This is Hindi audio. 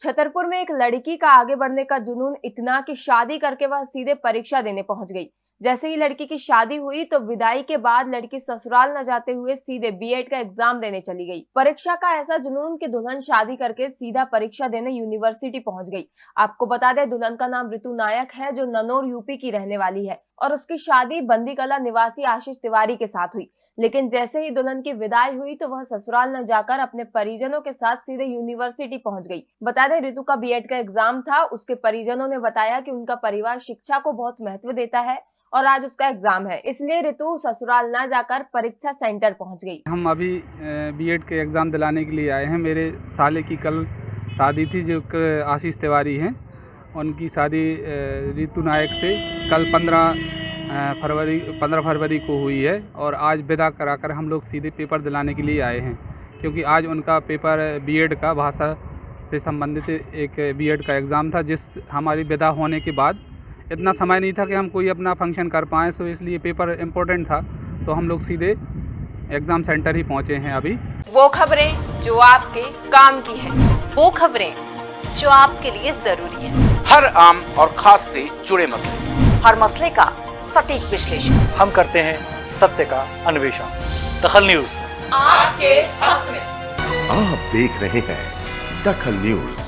छतरपुर में एक लड़की का आगे बढ़ने का जुनून, इतना कि शादी करके वह सीधे परीक्षा देने पहुँच गई। जैसे ही लड़की की शादी हुई तो विदाई के बाद लड़की ससुराल न जाते हुए सीधे बीएड का एग्ज़ाम देने चली गई। परीक्षा का ऐसा जुनून कि दुल्हन शादी करके सीधा परीक्षा देने यूनिवर्सिटी पहुँच गई। आपको बता दें, दुल्हन का नाम ऋतु नायक है, जो ननौर यूपी की रहने वाली है और उसकी शादी बंदीकला निवासी आशीष तिवारी के साथ हुई। लेकिन जैसे ही दुल्हन की विदाई हुई तो वह ससुराल न जाकर अपने परिजनों के साथ सीधे यूनिवर्सिटी पहुँच गई। बता दें ऋतु का बीएड का एग्ज़ाम था, उसके परिजनों ने बताया कि उनका परिवार शिक्षा को बहुत महत्व देता है। और आज उसका एग्ज़ाम है। इसलिए ऋतु ससुराल न जाकर परीक्षा सेंटर पहुँच गई। हम अभी बीएड के एग्ज़ाम दिलाने के लिए आए हैं। मेरे साले की कल शादी थी, जो आशीष तिवारी हैं। उनकी शादी ऋतु नायक से कल पंद्रह फरवरी पंद्रह फरवरी को हुई है और आज विदा कराकर हम लोग सीधे पेपर दिलाने के लिए आए हैं। क्योंकि आज उनका पेपर बीएड का भाषा से संबंधित एक बीएड का एग्ज़ाम था, जिस हमारी विदा होने के बाद इतना समय नहीं था कि हम कोई अपना फ़ंक्शन कर पाएँ सो इसलिए पेपर इम्पोर्टेंट था। तो हम लोग सीधे एग्ज़ाम सेंटर ही पहुँचे हैं अभी। वो खबरें जो आपके काम की है वो खबरें जो आपके लिए ज़रूरी है। हर आम और ख़ास से जुड़े मसले। हर मसले का सटीक विश्लेषण। हम करते हैं सत्य का अन्वेषण। दखल न्यूज़। आपके हक में। आप देख रहे हैं दखल न्यूज़।